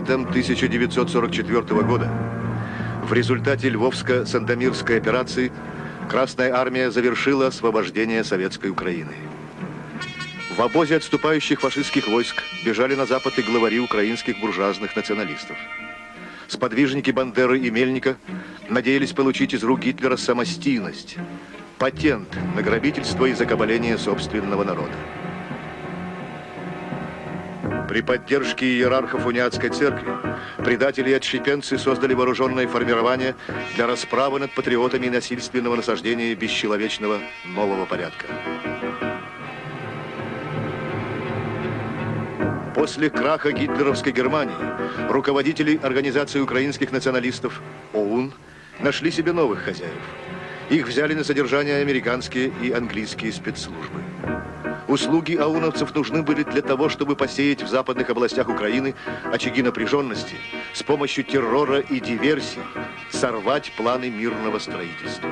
Летом 1944 года в результате Львовско-Сандомирской операции Красная Армия завершила освобождение Советской Украины. В обозе отступающих фашистских войск бежали на запад и главари украинских буржуазных националистов. Сподвижники Бандеры и Мельника надеялись получить из рук Гитлера самостийность, патент на грабительство и закабаление собственного народа. При поддержке иерархов униатской церкви предатели и отщепенцы создали вооруженное формирование для расправы над патриотами насильственного насаждения бесчеловечного нового порядка. После краха гитлеровской Германии руководители Организации украинских националистов ОУН нашли себе новых хозяев. Их взяли на содержание американские и английские спецслужбы. Услуги ауновцев нужны были для того, чтобы посеять в западных областях Украины очаги напряженности, с помощью террора и диверсий сорвать планы мирного строительства.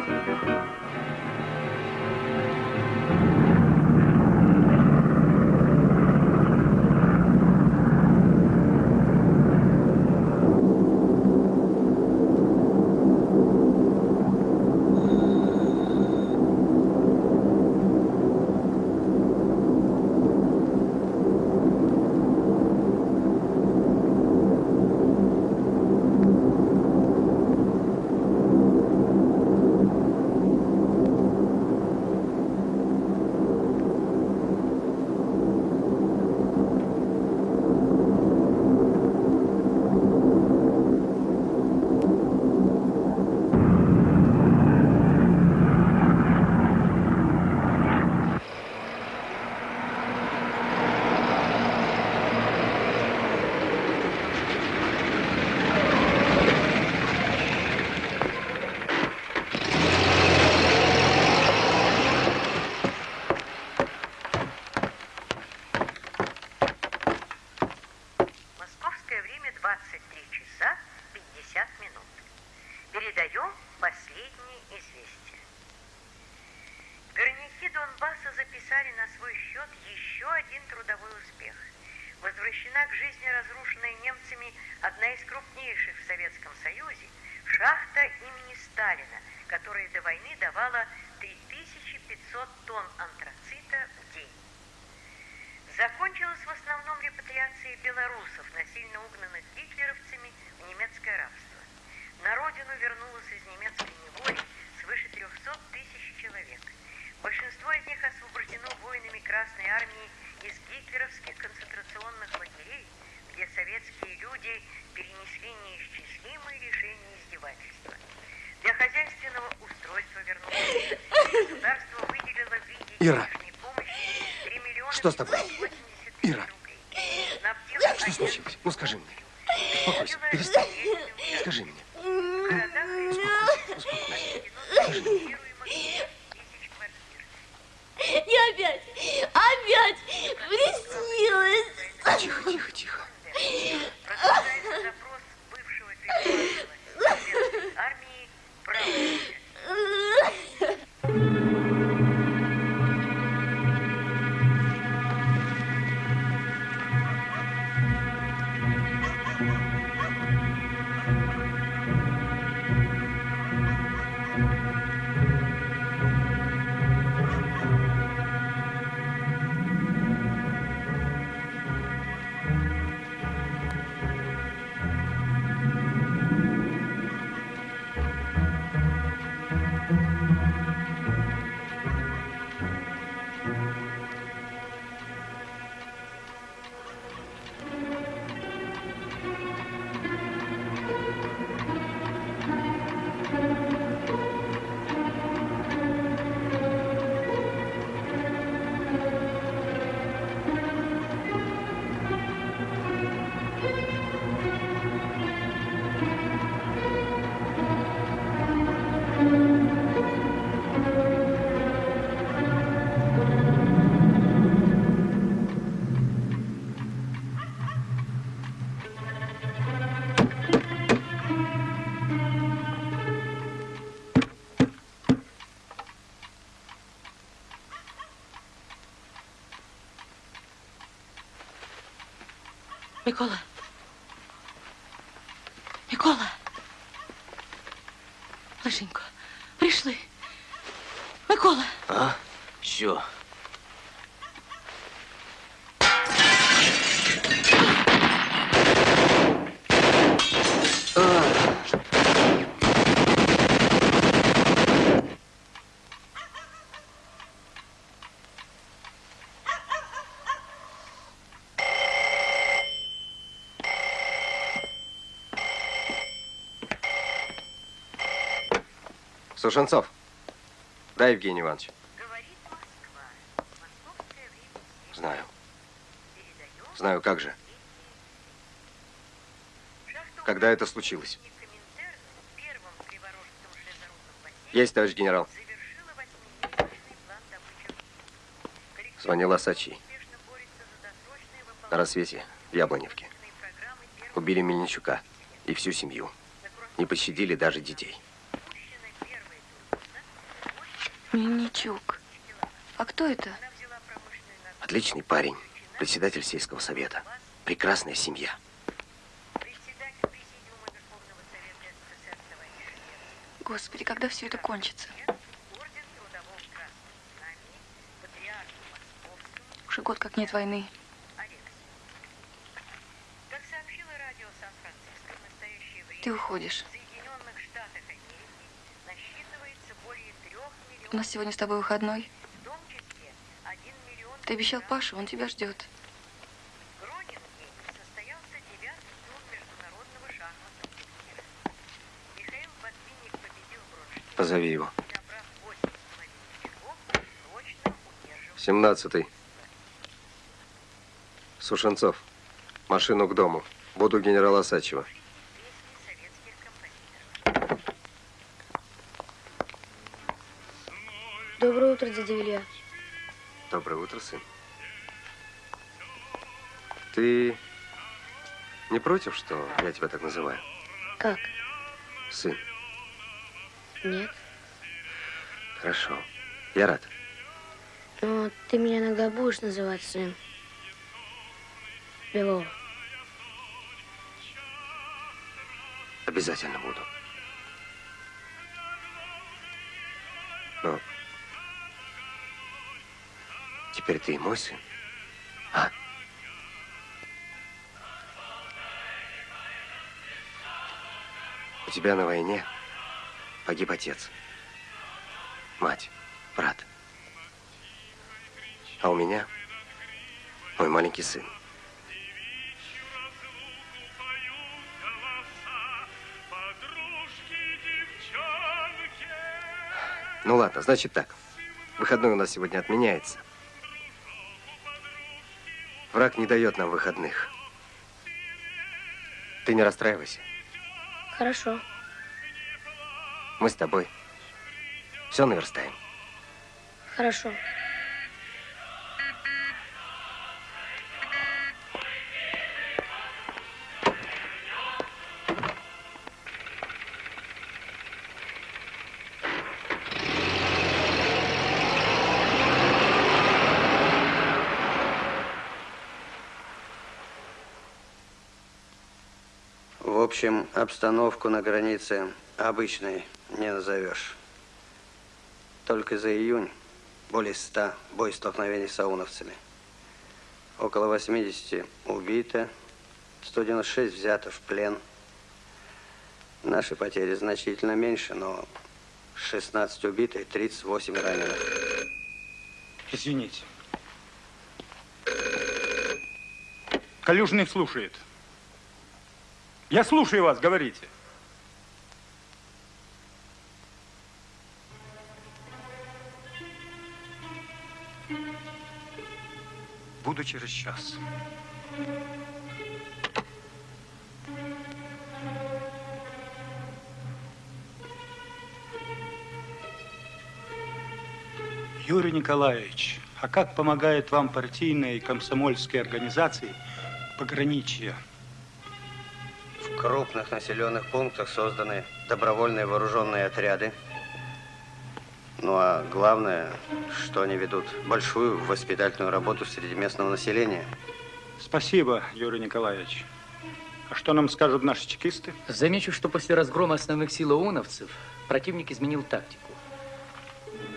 Что с тобой? Микола. Микола. Лишенько, прийшли. Микола. А? Що? Сушенцов. Да, Евгений Иванович. Знаю. Знаю, как же. Когда это случилось? Есть, товарищ генерал. Звонил Осачий. На рассвете в Яблоневке. Убили Мельничука и всю семью. Не пощадили даже детей. Мельничук. А кто это? Отличный парень. Председатель сельского совета. Прекрасная семья. Господи, когда все это кончится? Уже год как нет войны. Ты уходишь. У нас сегодня с тобой выходной. Ты обещал Паше, он тебя ждет. Позови его. Семнадцатый. Сушенцов. Машину к дому. Буду генерала Сачева. Сын. Ты не против, что я тебя так называю? Как? Сын. Нет. Хорошо. Я рад. Но ты меня иногда будешь называть сын. Белова. Обязательно буду. Теперь ты. А? У тебя на войне погиб отец, мать, брат. А у меня мой маленький сын. Ну ладно, значит так. Выходной у нас сегодня отменяется. Враг не дает нам выходных. Ты не расстраивайся. Хорошо. Мы с тобой все наверстаем. Хорошо. Общем, обстановку на границе обычной не назовешь. Только за июнь более 100 боестолкновений с ауновцами. Около 80 убито, 196 взято в плен. Наши потери значительно меньше, но 16 убито и 38 раненых. Извините. Калюжный слушает. Я слушаю вас, говорите. Буду через час. Юрий Николаевич, а как помогают вам партийные и комсомольские организации пограничья? В крупных населенных пунктах созданы добровольные вооруженные отряды. Ну а главное, что они ведут большую воспитательную работу среди местного населения. Спасибо, Юрий Николаевич. А что нам скажут наши чекисты? Замечу, что после разгрома основных сил ОУНовцев противник изменил тактику.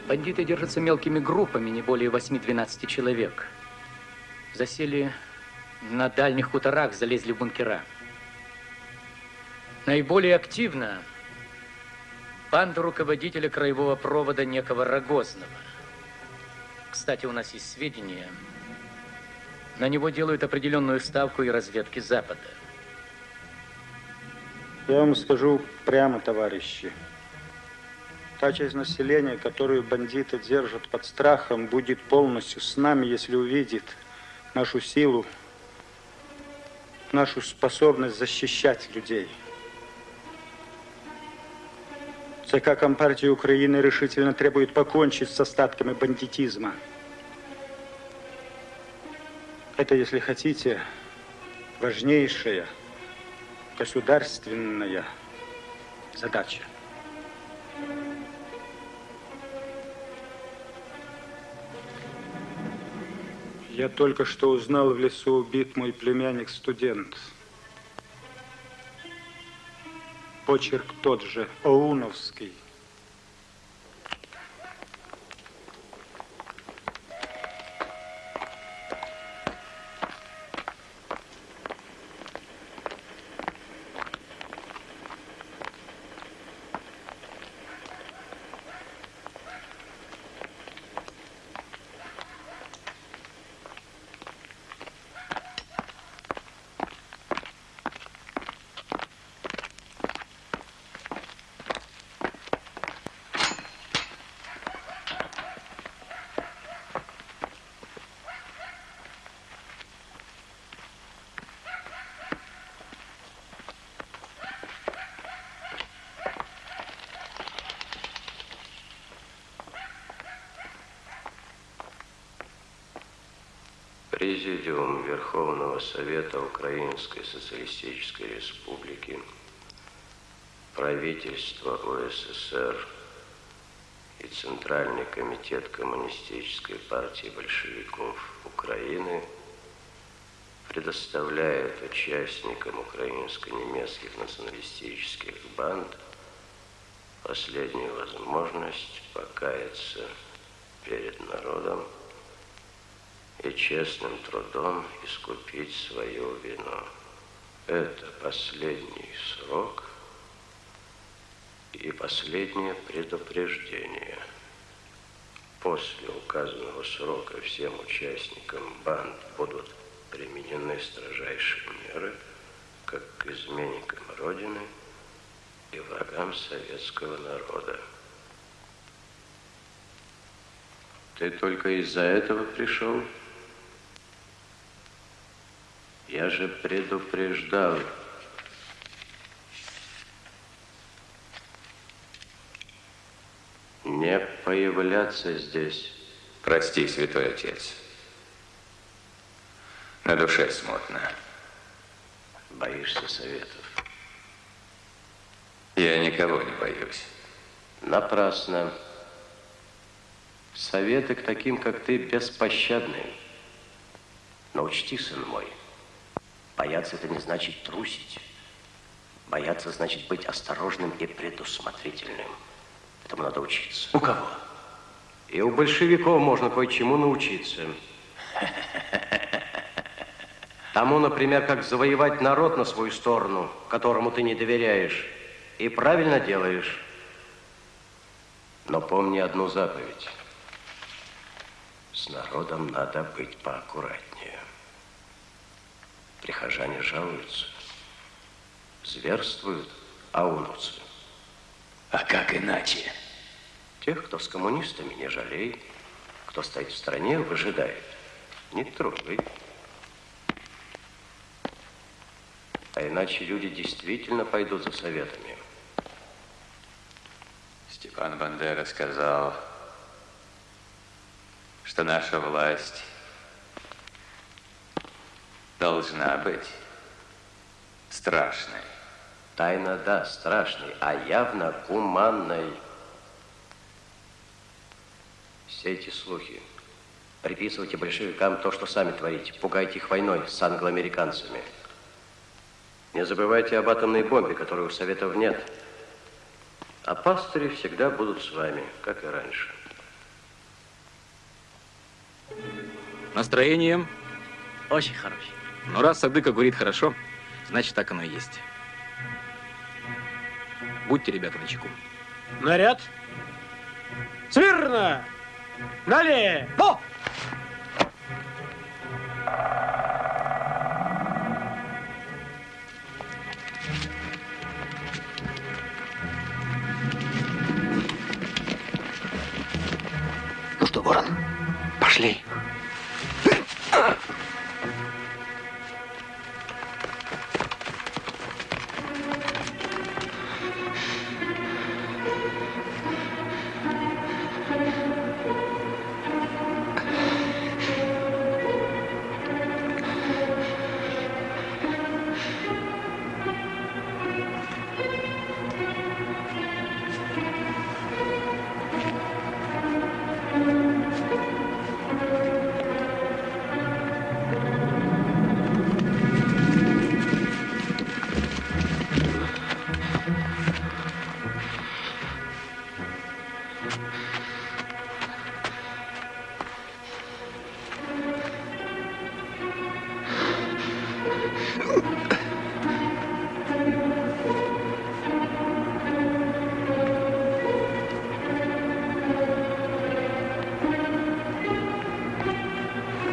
Бандиты держатся мелкими группами, не более 8-12 человек. Засели на дальних хуторах, залезли в бункера. Наиболее активно банда руководителя краевого провода некого Рогозного. Кстати, у нас есть сведения. На него делают определенную ставку и разведки Запада. Я вам скажу прямо, товарищи. Та часть населения, которую бандиты держат под страхом, будет полностью с нами, если увидит нашу силу, нашу способность защищать людей. ЦК Компартии Украины решительно требует покончить с остатками бандитизма. Это, если хотите, важнейшая государственная задача. Я только что узнал, в лесу убит мой племянник-студент. Почерк тот же, Оуновский. Президиум Верховного Совета Украинской Социалистической Республики, правительство УССР и Центральный комитет Коммунистической партии большевиков Украины предоставляют участникам украинско-немецких националистических банд последнюю возможность покаяться перед народом и честным трудом искупить свою вину. Это последний срок и последнее предупреждение. После указанного срока всем участникам банд будут применены строжайшие меры, как к изменникам Родины и врагам советского народа. Ты только из-за этого пришел? Я же предупреждал. Не появляться здесь. Прости, святой отец. На душе смутно. Боишься советов? Я никого не боюсь. Напрасно. Советы к таким, как ты, беспощадны. Но учти, сын мой, Бояться это не значит трусить. Бояться значит быть осторожным и предусмотрительным. Этому надо учиться. У кого? И у большевиков можно кое-чему научиться. Тому, например, как завоевать народ на свою сторону, которому ты не доверяешь. И правильно делаешь. Но помни одну заповедь. С народом надо быть поаккуратнее. Прихожане жалуются, зверствуют ауновцы. А как иначе? Тех, кто с коммунистами, не жалеет. Кто стоит в стране, выжидает. Не трогай. А иначе люди действительно пойдут за советами. Степан Бандера сказал, что наша власть должна быть страшной. Тайна, да, страшной, а явно гуманной. Все эти слухи. Приписывайте большевикам то, что сами творите. Пугайте их войной с англоамериканцами. Не забывайте об атомной бомбе, которой у Советов нет. А пастыри всегда будут с вами, как и раньше. Настроение? Очень хорошее. Ну, раз Садыка говорит хорошо, значит, так оно и есть. Будьте, ребята, начеку. Наряд. Смирно! Налево! Ну что, Ворон,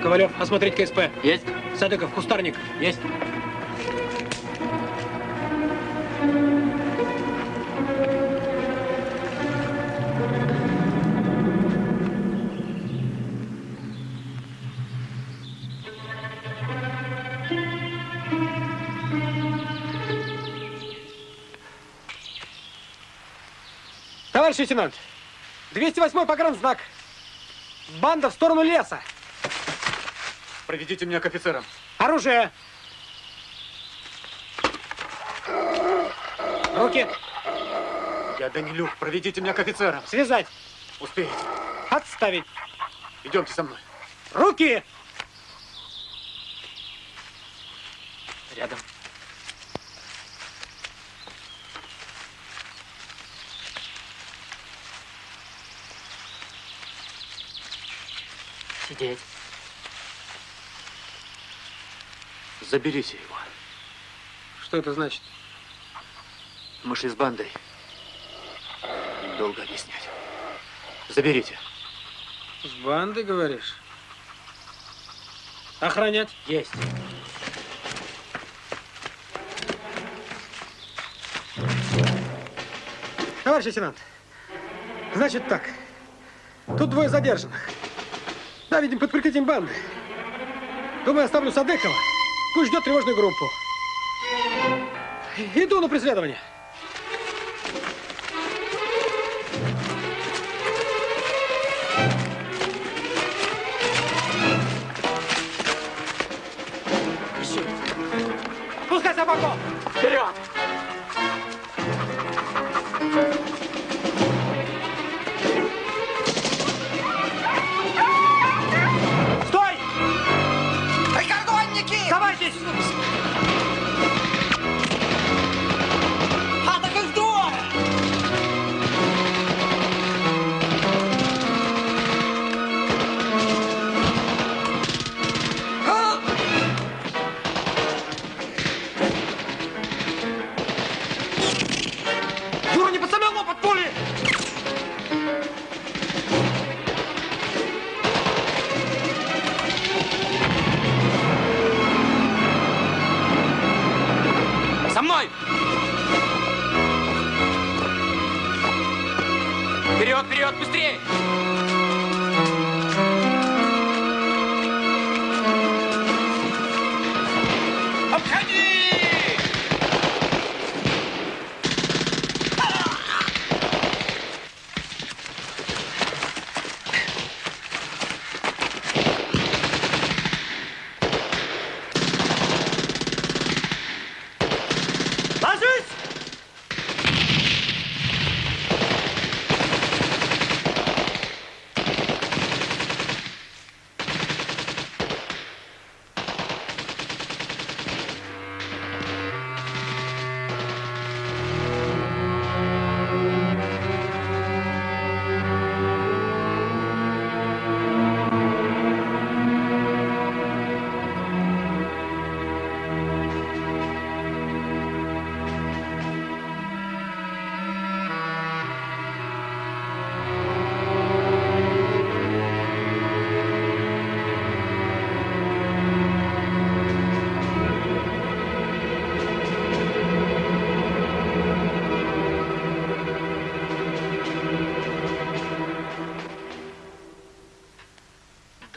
Ковалев, осмотреть КСП. Есть. Садыков, кустарник. Есть. Товарищ лейтенант, 208-й погранзнак. Банда в сторону леса. Проведите меня к офицерам. Оружие. Руки. Я Данилюк. Проведите меня к офицерам. Связать. Успеете. Отставить. Идемте со мной. Руки. Рядом. Сидеть. Заберите его. Что это значит? Мы шли с бандой. Им долго объяснять. Заберите. С банды, говоришь? Охранять? Есть. Товарищ лейтенант, значит так. Тут двое задержанных. Да, видим, под прикрытием банды. Думаю, оставлю Садыкова. Пусть ждет тревожную группу. Иду на преследование. Пускай собаку! Вперед!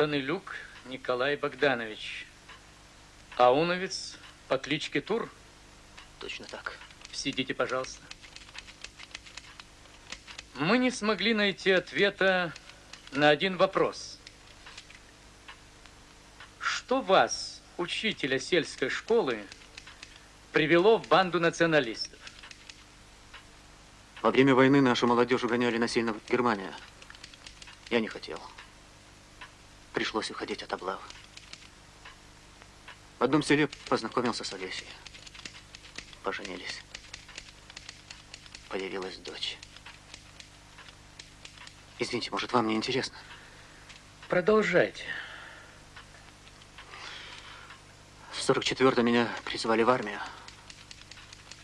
Танылюк Николай Богданович. Ауновец по кличке Тур. Точно так. Сидите, пожалуйста. Мы не смогли найти ответа на один вопрос. Что вас, учителя сельской школы, привело в банду националистов? Во время войны нашу молодежь угоняли насильно в Германию. Я не хотел. Пришлось уходить от облав. В одном селе познакомился с Олесей. Поженились. Появилась дочь. Извините, может, вам не интересно? Продолжайте. В 44-м меня призвали в армию.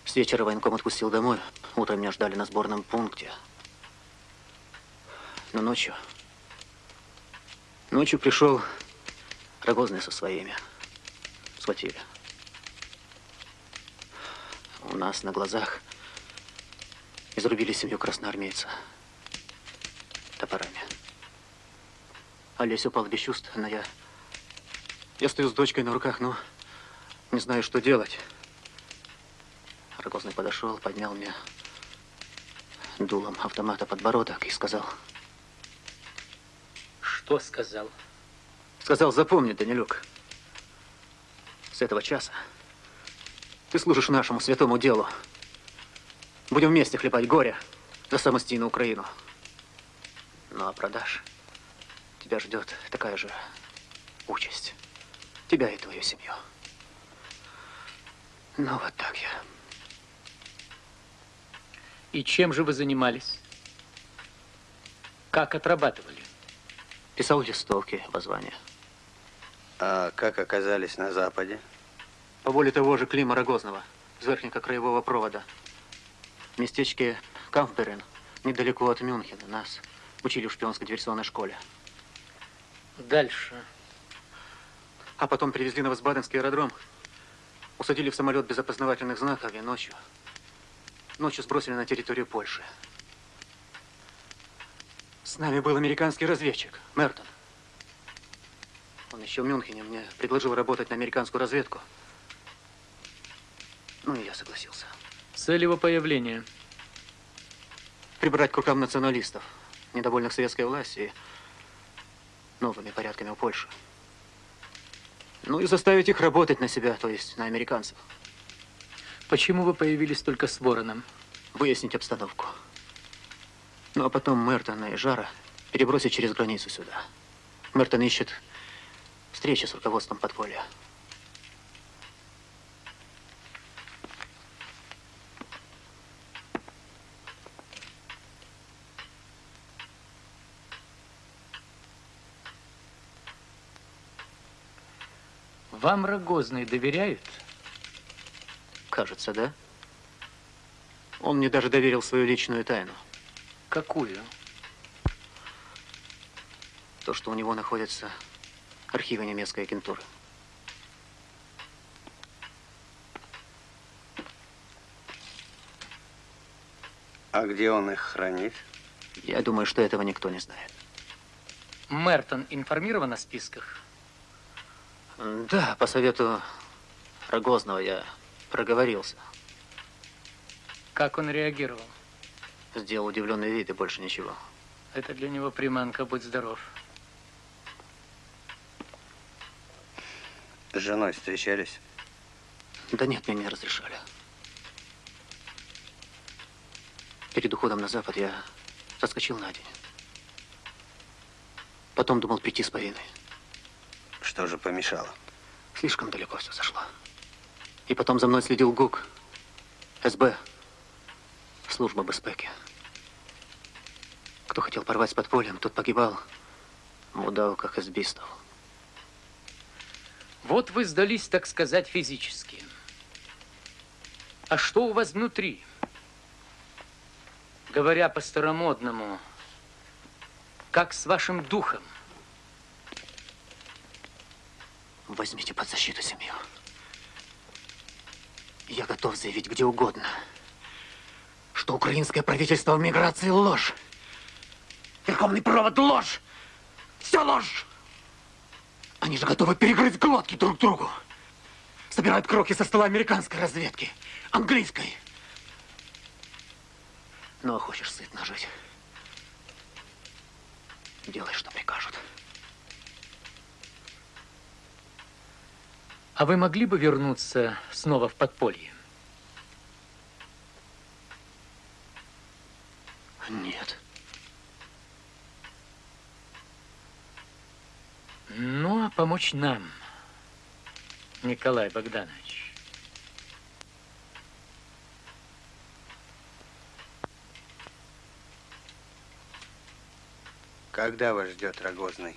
С вечера военком отпустил домой. Утром меня ждали на сборном пункте. Но ночью... Ночью пришел Рогозный со своими. Схватили. У нас на глазах изрубили семью красноармейца топорами. Олесь упал без чувств, но я... Я стою с дочкой на руках, но не знаю, что делать. Рогозный подошел, поднял мне дулом автомата подбородок и сказал... Что сказал? Сказал, запомни, Данилюк, с этого часа ты служишь нашему святому делу. Будем вместе хлебать горе за самостийную Украину. Ну, а продашь, тебя ждет такая же участь. Тебя и твою семью. Ну, вот так я. И чем же вы занимались? Как отрабатывали? Писал листовки, воззвания. А как оказались на Западе? По воле того же Клима Рогозного, с верхнего краевого провода. В местечке Камфберен, недалеко от Мюнхена, нас учили в шпионской диверсионной школе. Дальше. А потом привезли на Васбаденский аэродром, усадили в самолет без опознавательных знаков и ночью, ночью сбросили на территорию Польши. С нами был американский разведчик, Мертон. Он еще в Мюнхене мне предложил работать на американскую разведку. Ну и я согласился. Цель его появления? Прибрать к рукам националистов, недовольных советской властью и новыми порядками в Польше. Ну и заставить их работать на себя, то есть на американцев. Почему вы появились только с Вороном? Выяснить обстановку. Ну а потом Мертона и Жара перебросить через границу сюда. Мертон ищет встречи с руководством подполья. Вам Рогозный доверяют? Кажется, да. Он мне даже доверил свою личную тайну. Какую? То, что у него находятся архивы немецкой агентуры. А где он их хранит? Я думаю, что этого никто не знает. Мертон информирован о списках? Да, по совету Рогозного я проговорился. Как он реагировал? Сделал удивленный вид и больше ничего. Это для него приманка, будь здоров. С женой встречались? Да нет, мне не разрешали. Перед уходом на запад я соскочил на день. Потом думал прийти с повинной. Что же помешало? Слишком далеко все зашло. И потом за мной следил ГУК, СБ, служба безпеки. Кто хотел порвать с подпольем, тот погибал в удавках избистов. Вот вы сдались, так сказать, физически. А что у вас внутри? Говоря по-старомодному, как с вашим духом? Возьмите под защиту семью. Я готов заявить где угодно, что украинское правительство в миграции ложь. Верховный провод ложь. Все ложь. Они же готовы перегрызть глотки друг другу. Собирают кроки со стола американской разведки, английской. Ну, а хочешь сытно жить? Делай, что прикажут. А вы могли бы вернуться снова в подполье? Нет. Ну, а помочь нам, Николай Богданович. Когда вас ждет Рогозный?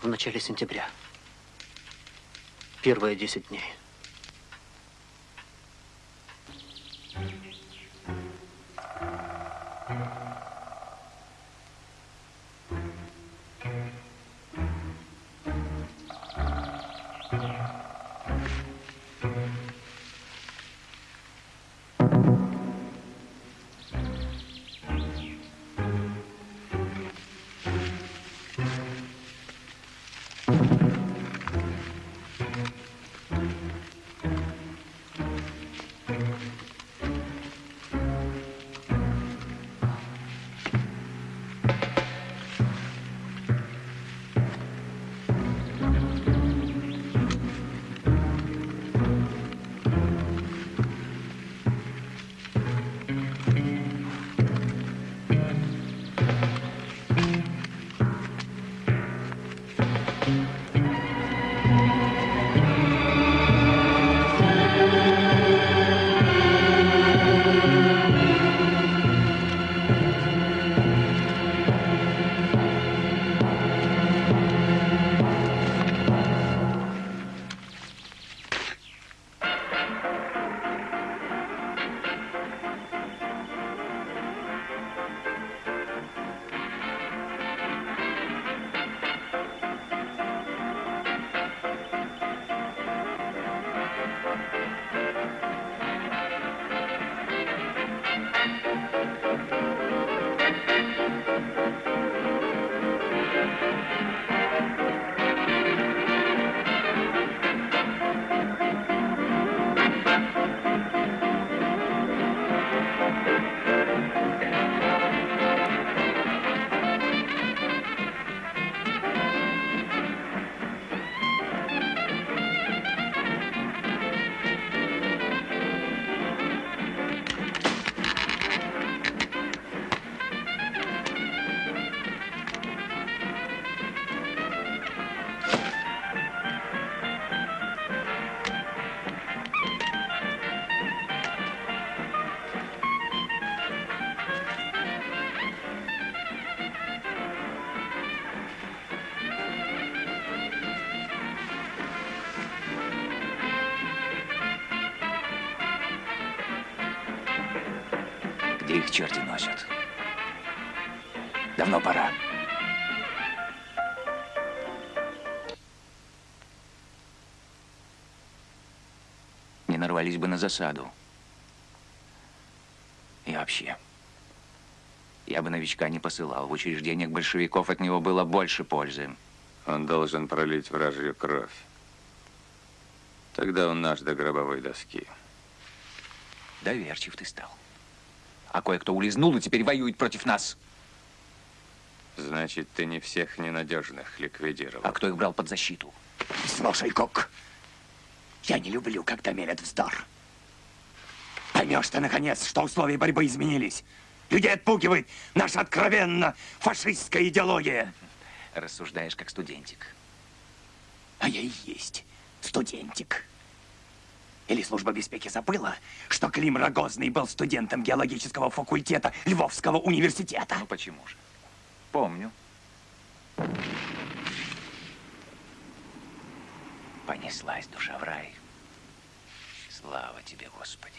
В начале сентября. Первые 10 дней. Где нарвались бы на засаду. И вообще, я бы новичка не посылал. В учреждениях большевиков от него было больше пользы. Он должен пролить вражью кровь. Тогда он наш до гробовой доски. Доверчив ты стал. А кое-кто улизнул и теперь воюет против нас. Значит, ты не всех ненадежных ликвидировал. А кто их брал под защиту? Слушай, Кок, я не люблю, когда мерят вздор. Поймешь ты, наконец, что условия борьбы изменились. Людей отпугивает наша откровенно фашистская идеология. Рассуждаешь как студентик. А я и есть студентик. Или служба беспеки забыла, что Клим Рогозный был студентом геологического факультета Львовского университета? Ну почему же? Помню. Понеслась душа в рай. Слава тебе, Господи.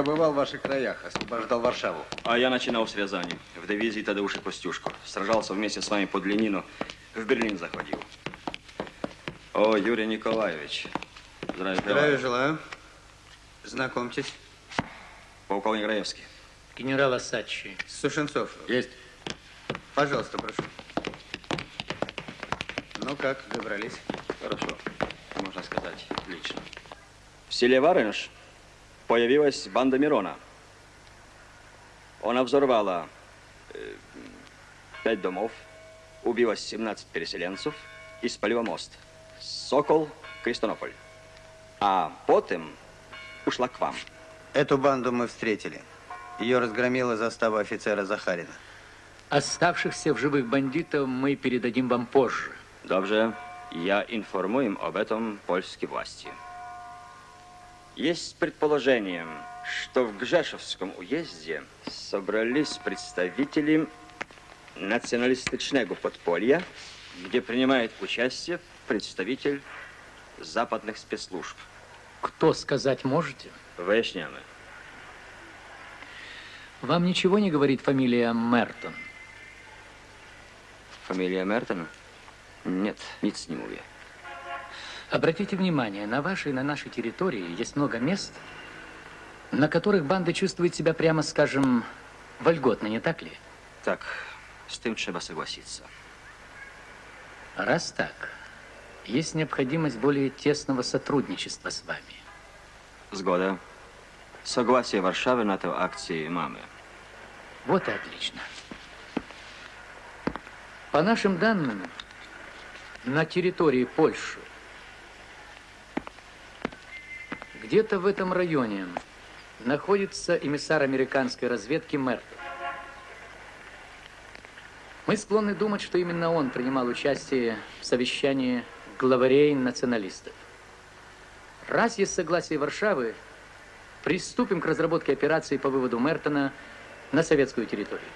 Я бывал в ваших краях, освобождал Варшаву. А я начинал с Рязани, в дивизии Тадеуша Костюшко. Сражался вместе с вами под Ленину, в Берлин заходил. О, Юрий Николаевич. Здравия Здравия желаю. желаю. Знакомьтесь. Полковник Раевский. Генерал Асачи. Сушенцов. Есть. Пожалуйста, прошу. Ну как, добрались? Хорошо. Можно сказать, отлично. В селе Варыныш появилась банда Мирона. Она взорвала э, пять домов, убила 17 переселенцев и спалила мост. Сокол, Крестонополь. А потом ушла к вам. Эту банду мы встретили. Ее разгромила застава офицера Захарина. Оставшихся в живых бандитов мы передадим вам позже. Dobrze, я информуем об этом польские власти. Есть предположение, что в Гжешевском уезде собрались представители националистичного подполья, где принимает участие представитель западных спецслужб. Кто сказать можете? Выясняем. Вам ничего не говорит фамилия Мертон? Фамилия Мертона? Нет, nic не mówię. Обратите внимание, на вашей и на нашей территории есть много мест, на которых банды чувствуют себя, прямо скажем, вольготно, не так ли? Так, с tym trzeba согласиться. Раз так, есть необходимость более тесного сотрудничества с вами. Zgoda. Согласие Warszawy na tę akcję mamy. Вот и отлично. По нашим данным, на территории Польши, где-то в этом районе находится эмиссар американской разведки Мертон. Мы склонны думать, что именно он принимал участие в совещании главарей националистов. Раз есть согласие Варшавы, приступим к разработке операции по выводу Мертона на советскую территорию.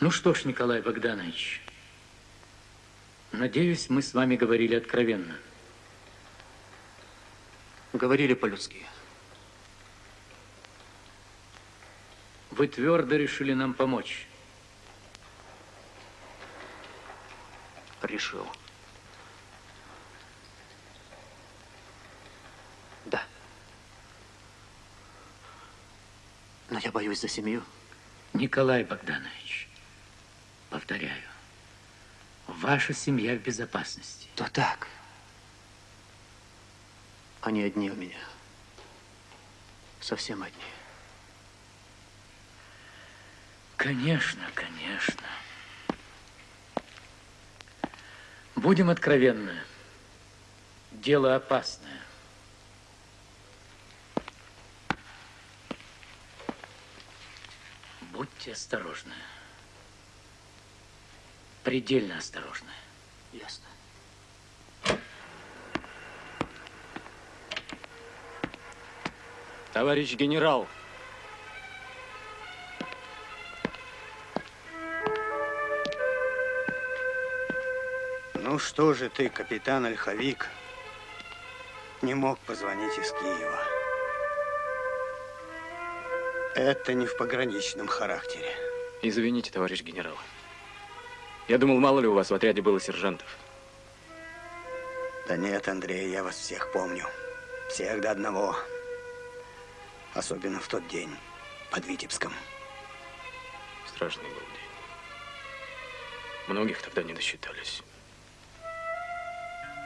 Ну что ж, Николай Богданович, надеюсь, мы с вами говорили откровенно. Говорили по-людски. Вы твердо решили нам помочь. Решил. Да. Но я боюсь за семью. Николай Богданович, повторяю, ваша семья в безопасности. То так. Они одни у меня. Совсем одни. Конечно, конечно. Будем откровенны. Дело опасное. Будьте осторожны. Предельно осторожны. Ясно. Товарищ генерал, Ну что же ты, капитан Ольховик, не мог позвонить из Киева? Это не в пограничном характере. извините, товарищ генерал. Я думал, мало ли у вас в отряде было сержантов. Да нет, Андрей, я вас всех помню. Всех до одного. Особенно в тот день под Витебском. Страшный был день. Многих тогда не досчитались.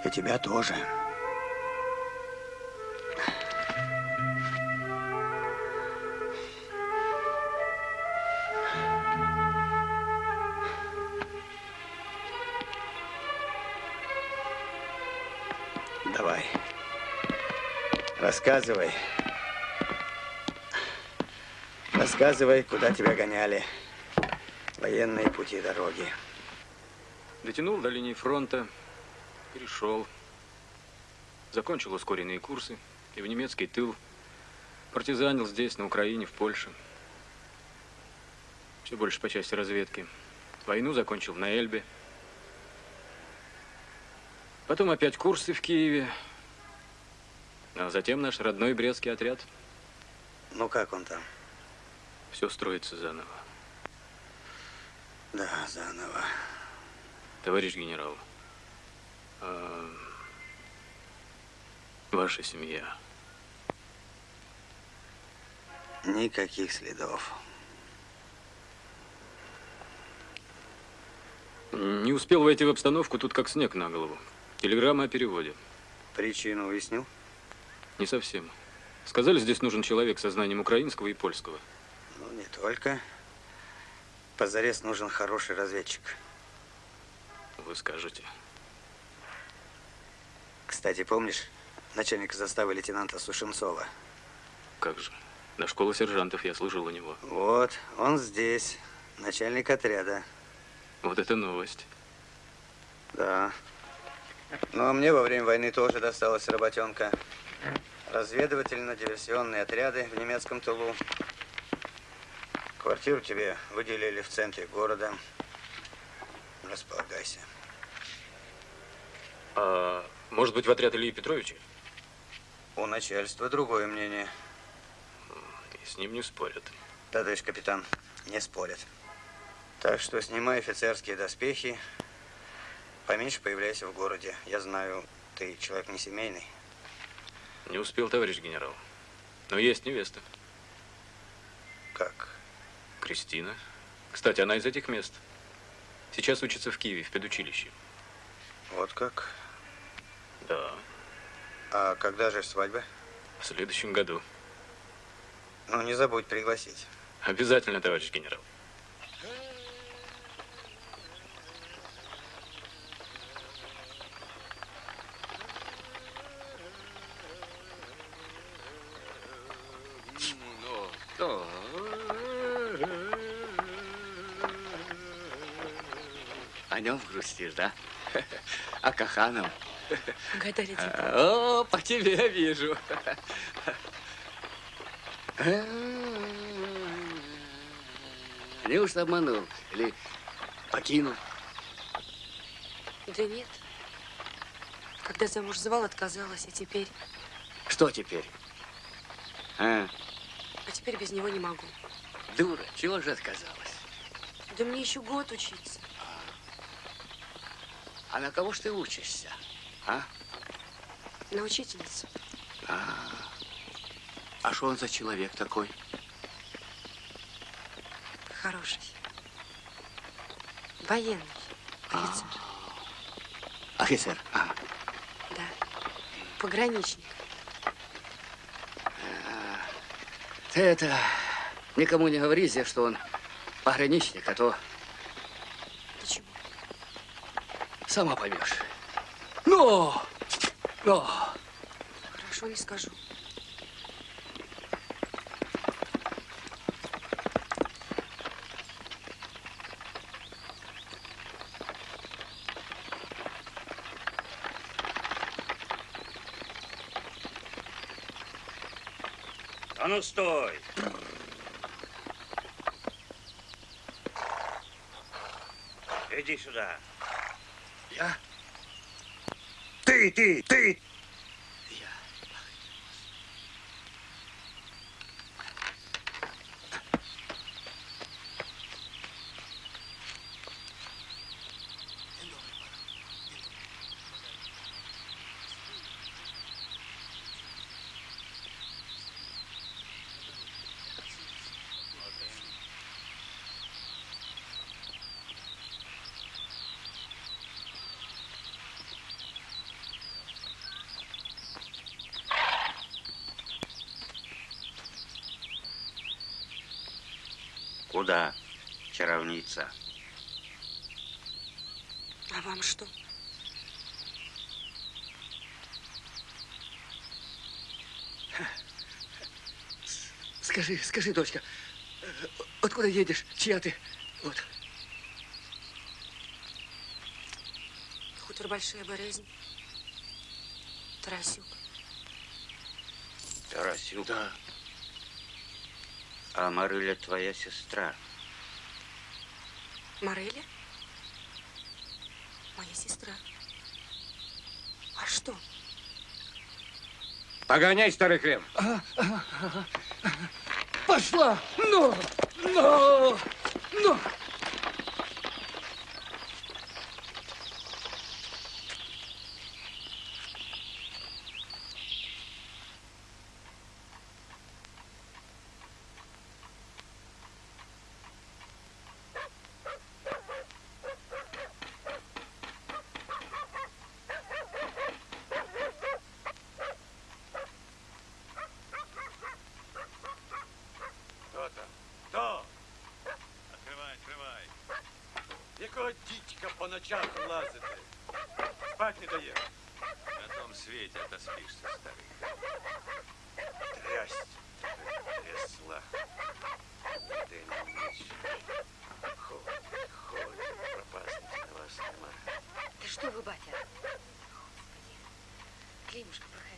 И тебя тоже. Давай. Рассказывай. Рассказывай, куда тебя гоняли. Военные пути дороги. Дотянул до линии фронта, перешел. Закончил ускоренные курсы и в немецкий тыл Партизанил здесь, на Украине, в Польше. Все больше по части разведки. Войну закончил на Эльбе. Потом опять курсы в Киеве. А затем наш родной Брестский отряд. Ну, как он там? Все строится заново. Да, заново. Товарищ генерал, а ваша семья. Никаких следов. Не успел войти в обстановку, тут как снег на голову. Телеграмма о переводе. Причину уяснил? Не совсем. Сказали, здесь нужен человек со знанием украинского и польского. Ну, не только. Позарез нужен хороший разведчик. Вы скажете. Кстати, помнишь начальника заставы лейтенанта Сушенцова? Как же. До школы сержантов я служил у него. Вот, он здесь, начальник отряда. Вот это новость. Да. Ну, а мне во время войны тоже досталась работенка. Разведывательно-диверсионные отряды в немецком тылу. Квартиру тебе выделили в центре города. Располагайся. А может быть, в отряд Ильи Петровича? У начальства другое мнение. И с ним не спорят. Да, товарищ капитан, не спорят. Так что снимай офицерские доспехи, поменьше появляйся в городе. Я знаю, ты человек не семейный. Не успел, товарищ генерал. Но есть невеста. Как? Кристина. Кстати, она из этих мест. Сейчас учится в Киеве, в педучилище. Вот как? Да, А когда же свадьба? в следующем году. Ну, не забудь пригласить. Обязательно, товарищ генерал. Ну, О нем грустишь, да? А Каханов? Гадали О, по тебе вижу. Неужто обманул? Или покинул? Да нет. Когда замуж звал, отказалась, а теперь... Что теперь? А, А теперь без него не могу. дура, чего же отказалась? Да мне еще год учиться. А на кого ж ты учишься? А? На учительницу. А, а что он за человек такой? Хороший. Военный. Офицер. Офицер. А, Да. Пограничник. ты это, никому не говори что он пограничник, а то Почему? Сама поймешь. Ну! Ну! Хорошо, не скажу. А ну стой! Иди сюда. Я? Ты, ты, ты! Куда, чаровница? А вам что? Скажи, скажи, дочка, э, откуда едешь? Чья ты? Вот. Хутор Большая Болезнь. Тарасюк. Тарасюк. Да. А Марыля твоя сестра. Мореля? Моя сестра. А что? Погоняй, старый хрен. Пошла! Ну! Ну! Ну! Дідька по ночах лазити? Спать не дає. На том свете отоспишься, старый. Трясть. Трясла. День и ночь. Ходит, ходит. Пропасниц на вас нема. Ты что вы, батя? Климушка, проходи.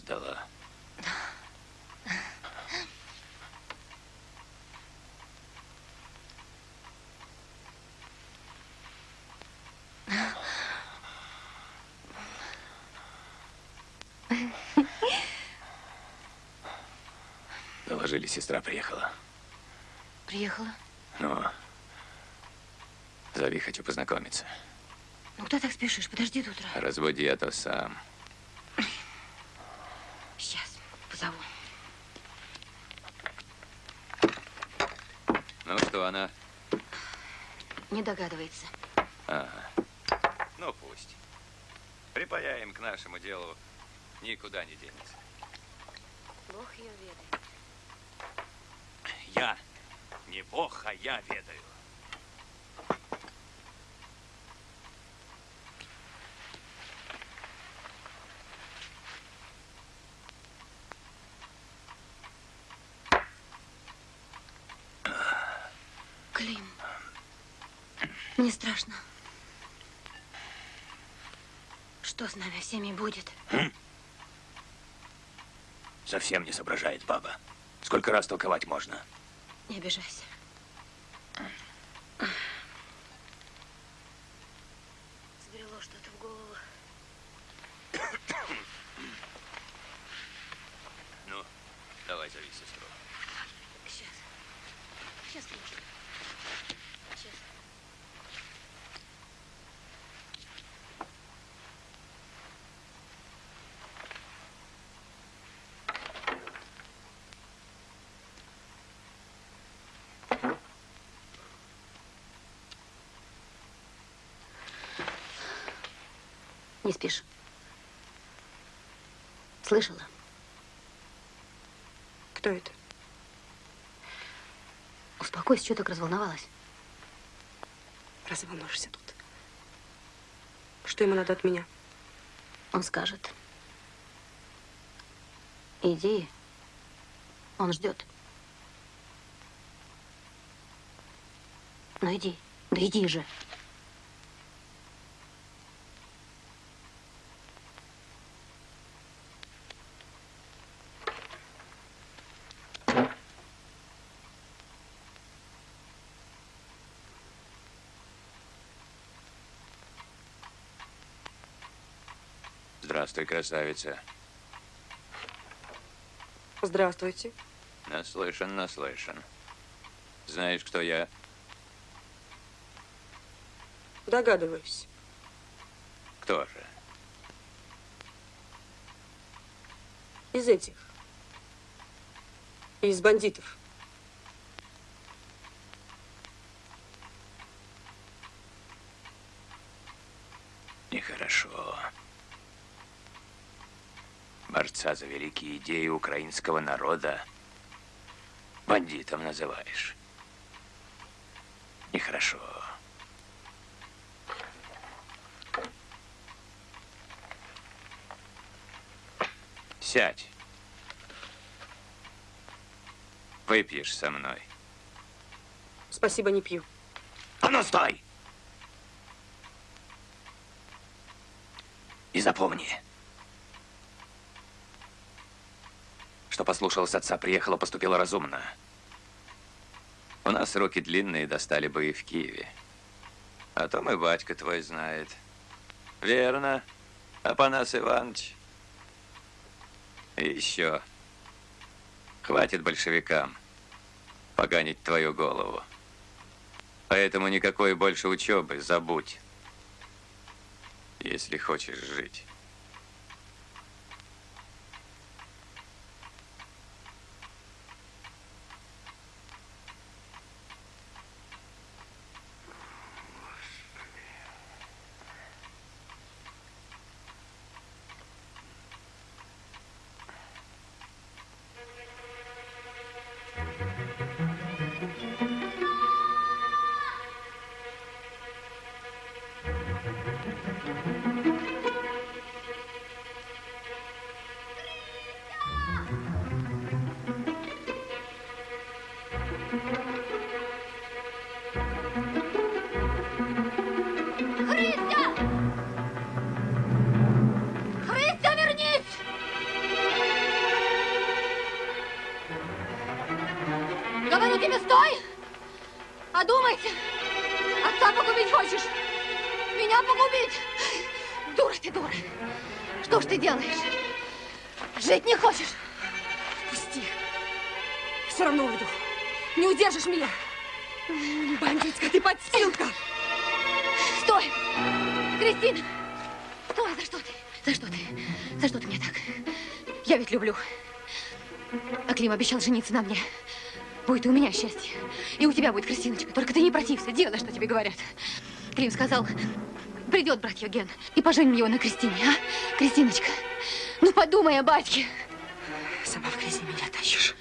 Ждала. Доложили, сестра приехала. Приехала? Ну, зови, хочу познакомиться. Ну, куда так спешишь? Подожди до утра. Разводи, а то сам. Сейчас позову. Ну, что она? Не догадывается. Ага. Ну, пусть. Припаяем к нашему делу. Никуда не денется. Бог ее ведает. Я не бог, а я ведаю. Клим, мне страшно. Что с нами всеми будет? Совсем не соображает баба. Сколько раз толковать можно? Не обижайся. Забрело что-то в голову. Ну, давай зови сестру. Сейчас. Сейчас, Климушка. Сейчас. Не спишь. Слышала? Кто это? Успокойся, что так разволновалась? Разве волнуешься тут? Что ему надо от меня? Он скажет. Иди. Он ждет. Ну иди. Да иди же. Здравствуй, красавица. Здравствуйте. Наслышан, наслышан. Знаешь, кто я? Догадываюсь. Кто же? Из этих. Из бандитов. Нехорошо. Борца за великие идеи украинского народа бандитом называешь. Нехорошо. Сядь. Выпьешь со мной. Спасибо, не пью. А ну, стой! И запомни, что послушалась отца, приехала, поступила разумно. У нас руки длинные, достали бы и в Киеве. А то мой батька твой знает. Верно, Апанас Иванович. И еще. Хватит большевикам поганить твою голову. Поэтому никакой больше учебы, забудь. Если хочешь жить. Обещал жениться на мне. Будет и у меня счастье. И у тебя будет, Кристиночка. Только ты не протився, делай, что тебе говорят. Клим сказал, придет брат Евген, и поженим его на Кристине, а? Кристиночка, ну подумай о батьке. Сама в грязи меня тащишь.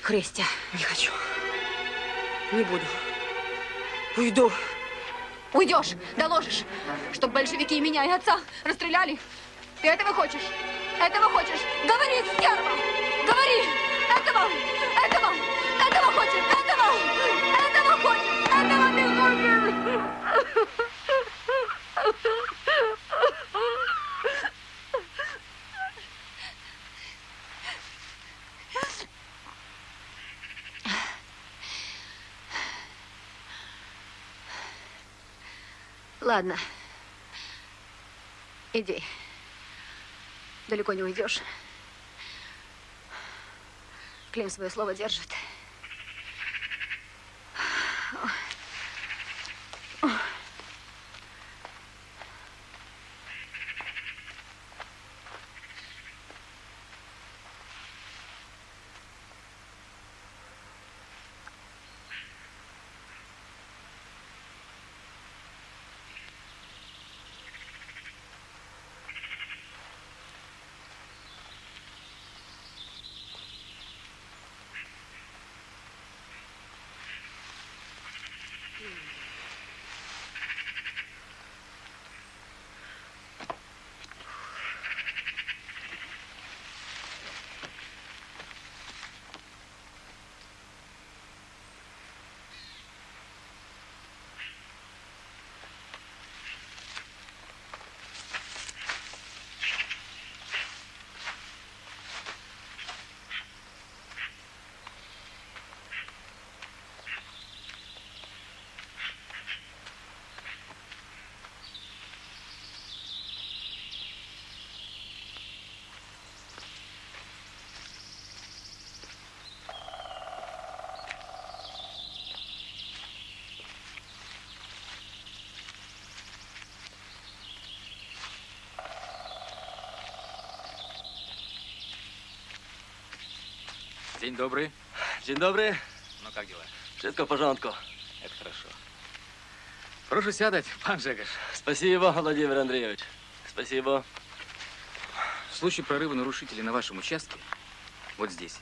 Христя, не хочу. Не буду. Уйду. Уйдешь, доложишь, чтобы большевики и меня, и отца расстреляли. Ты этого хочешь? Этого хочешь? Говори, стерва! Говори! Этого! Этого! Этого хочешь! Этого! Этого хочешь! Этого ты хочешь! Ладно. Иди. Далеко не уйдешь. Клим свое слово держит. День добрый. Dzień dobry. Ну, как дела? Wszystko w porządku. Это хорошо. Прошу сядать, пан Жегаш. Спасибо, Владимир Андреевич. Спасибо. В случае прорыва нарушителей на вашем участке, вот здесь,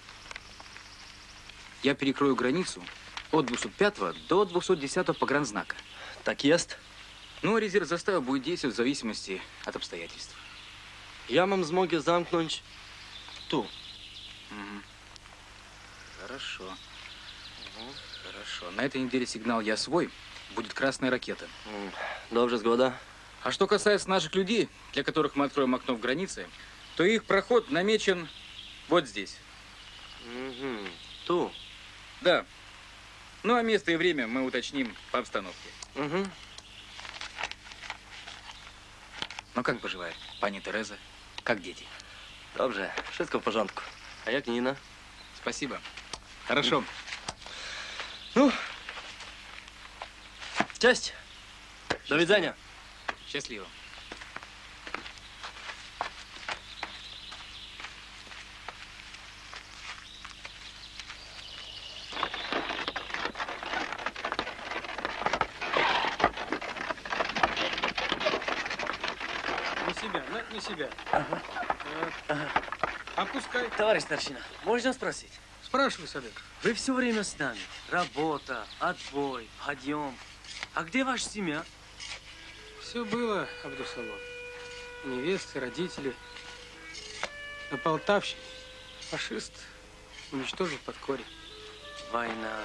я перекрою границу От 205 до 210 погранзнака. Так есть. Ну, резерв заставы будет действовать в зависимости от обстоятельств. Я вам змоги замкнуть ту. Мгм. Хорошо. Хорошо. На этой неделе сигнал «Я свой» будет красная ракета. Добре, згода. А что касается наших людей, для которых мы откроем окно в границе, то их проход намечен вот здесь. Угу. Ту. Да. Ну, а место и время мы уточним по обстановке. Угу. Ну, как поживает пани Тереза? Как дети? Dobrze, wszystko w porządku. A jak Nina? Спасибо. Хорошо. Ну, cześć. Do widzenia. Счастливо. На себя, на, на себя. Вот. Опускай. Товарищ старшина, можно спросить? Спрашивай, Садык. Вы все время с нами. Работа, отбой, подъем. А где ваша семья? Все было, Абдусалом. Невесты, родители. На Полтавщине фашист уничтожил под корень. Война.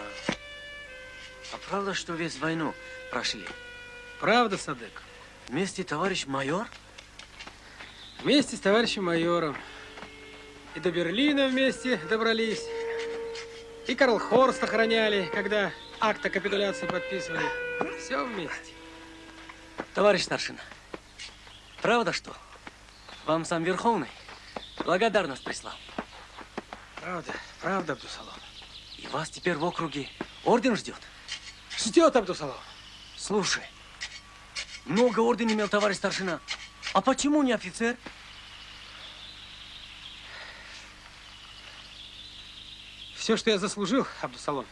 А правда, что весь войну прошли? Правда, Садык? Вместе товарищ майор? Вместе с товарищем майором. И до Берлина вместе добрались. И Карл Хорст охраняли, когда акт о капитуляции подписывали. Все вместе. Товарищ старшина, правда что? Вам сам Верховный благодарность прислал. Правда, правда, Абдусалом. И вас теперь в округе орден ждет? Ждет, Абдусалом. Слушай, много орден имел товарищ старшина. А почему не офицер? Все, что я заслужил, Абдусалом,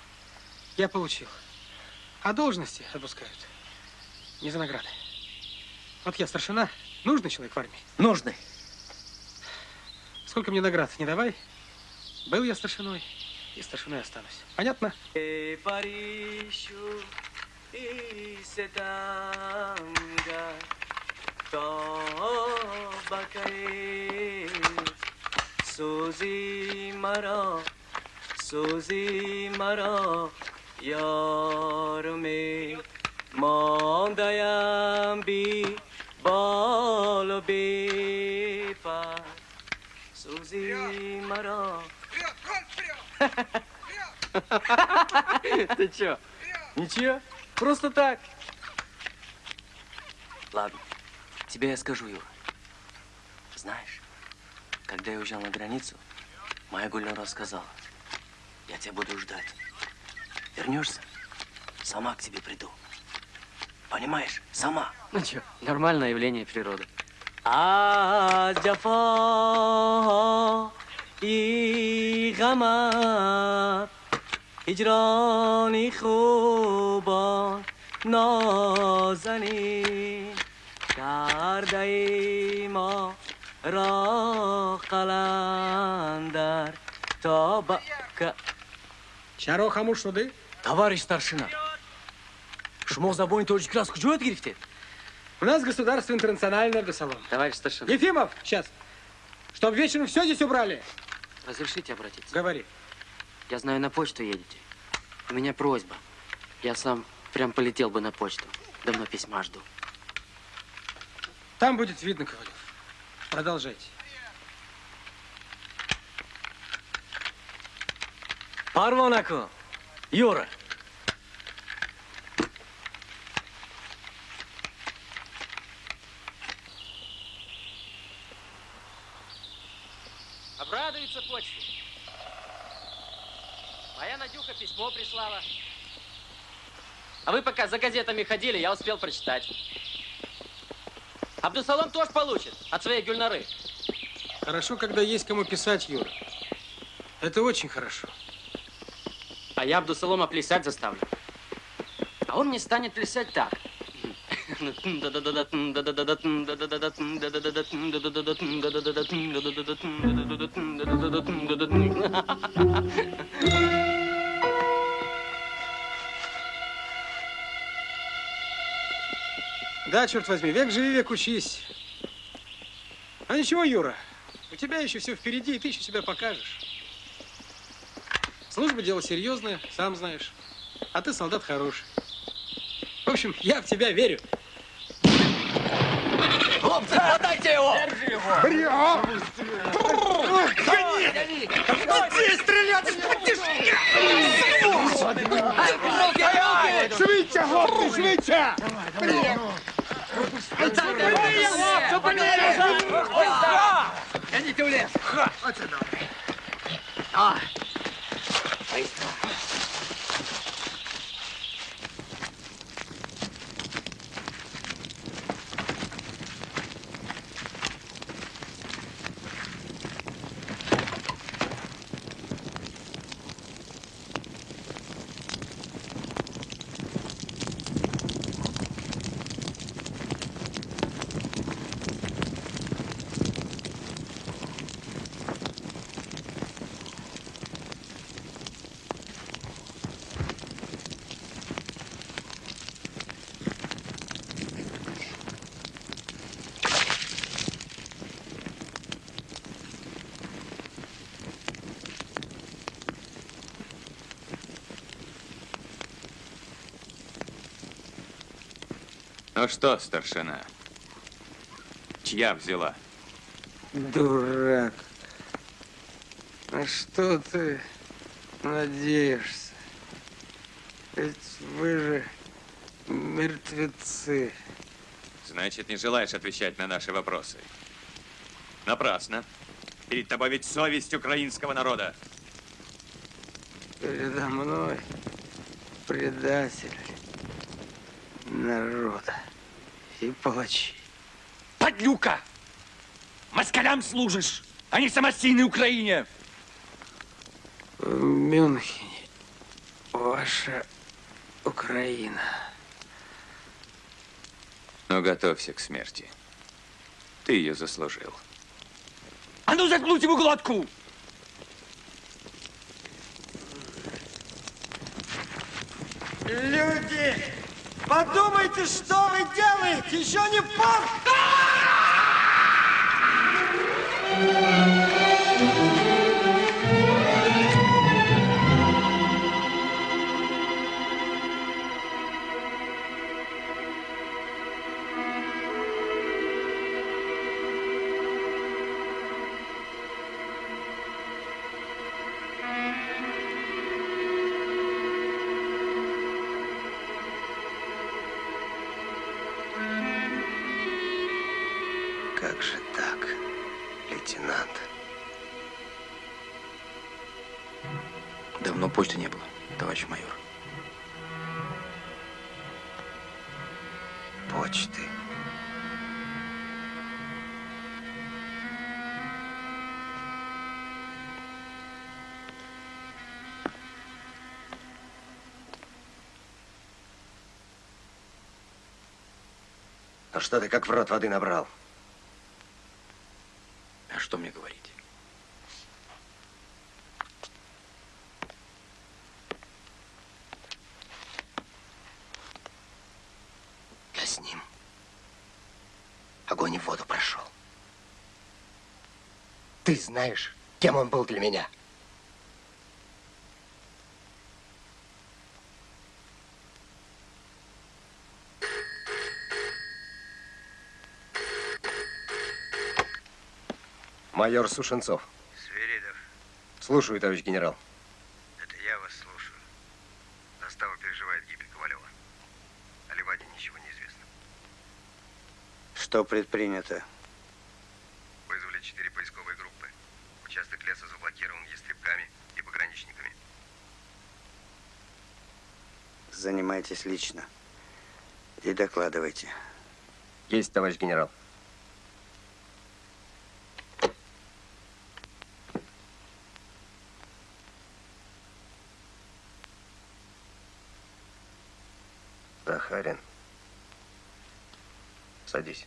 я получил. А должности отпускают. Не за награды. Вот я старшина. Нужный человек в армии? Нужный. Сколько мне наград не давай. Был я старшиной, и старшиной останусь. Понятно? E parishu suzi mara yar me mondayam bi bol be pa suzi mara Ты чё? Ничего? Просто так. Ладно, тебе я скажу, Юра. Знаешь, когда я уезжал на границу, моя Гульнара сказала, я тебя буду ждать. Вернешься, сама к тебе приду. Понимаешь? Сама. Ну что, нормальное явление природы. А جفا ای غمت هجرانی خوبان نازنین کرده ای ما را قلندر تا با... Чаро хамуш суды? Товарищ старшина, шмо забойный раз кучует грифте? У нас государство интернациональное, Абдусалом. Товарищ старшина. Ефимов, сейчас. Чтоб вечером все здесь убрали. Разрешите обратиться? Говори. Я знаю, на почту едете. У меня просьба. Я сам прям полетел бы на почту. Давно письма жду. Там будет видно, Ковалев. Продолжайте. Парвонаку, Юра. Обрадуется почте. Моя Надюха письмо прислала. А вы пока за газетами ходили, я успел прочитать. Абдусалом тоже получит от своей гюльнары. Хорошо, когда есть кому писать, Юра. Это очень хорошо я Абдусалома плясать заставлю. А он не станет плясать так. Да, черт возьми, век живи, век учись. А ничего, Юра, у тебя еще все впереди, и ты еще себя покажешь. Служба дело серьезное, сам знаешь. А ты солдат хороший. В общем, я в тебя верю. Хлопцы, хватайте его! Держи его! Брио! Гони! Иди стрелять! Швидше, хлопці, швидше! Гоните в лес! Оце добре. Ну что, старшина? Чья взяла? Дурак. На что ты надеешься? Ведь вы же мертвецы. Значит, не желаешь отвечать на наши вопросы. Напрасно. Перед тобой ведь совесть украинского народа. Передо мной предатель народа и палачи. Подлюка! Москалям служишь, а не самостийной Украине! В Мюнхене ваша Украина. Но готовься к смерти. Ты ее заслужил. А ну заткнуть ему глотку! Люди, подумайте, что вы делаете! Еще не поздно! Почты не было, товарищ майор. Почты. Ну что ты как в рот воды набрал? А что мне говорить? Я с ним. Огонь и воду прошел. Ты знаешь, кем он был для меня? Майор Сушенцов. Свиридов, Слушаю, товарищ генерал. это я вас слушаю. Застава переживает гибель Ковалева. О Леваде ничего не известно. Что предпринято? Занимайтесь лично. И докладывайте. Есть, товарищ генерал. Захарин. Садись.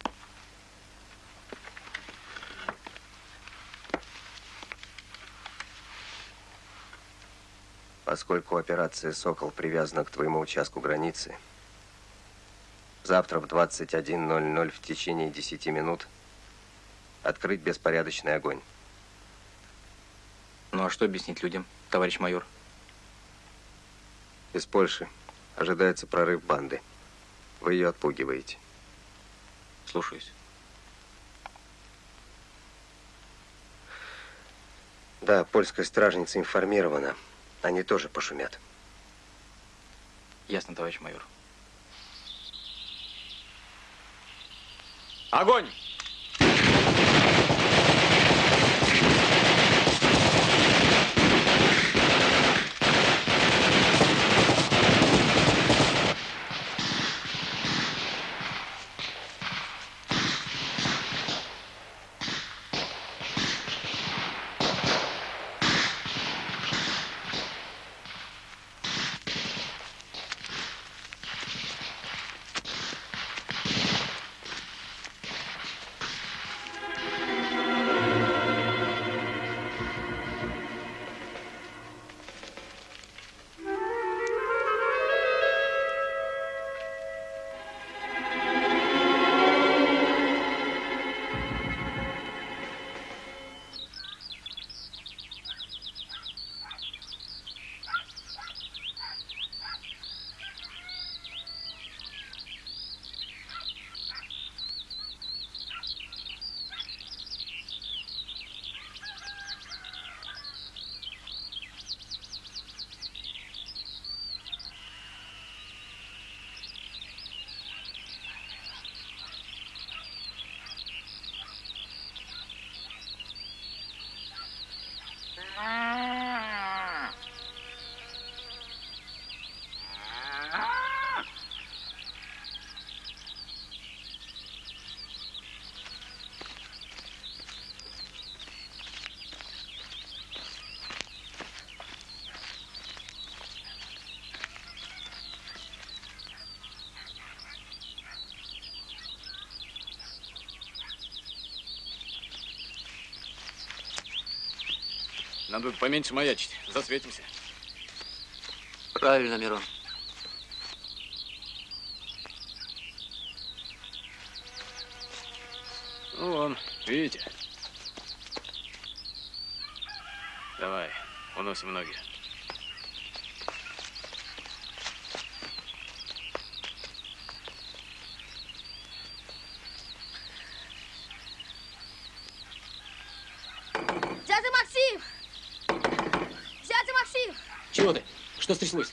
Поскольку операция «Сокол» привязана к твоему участку границы, Завтра в 21.00 в течение 10 минут открыть беспорядочный огонь. Ну а что объяснить людям, товарищ майор? Из Польши ожидается прорыв банды. Вы ее отпугиваете. Слушаюсь. Да, польская стражница информирована. Они тоже пошумят. Ясно, товарищ майор. Огонь! Надо поменьше маячить. Засветимся. Правильно, Мирон. Ну, вон, видите? Давай, уносим ноги. Что стряслось?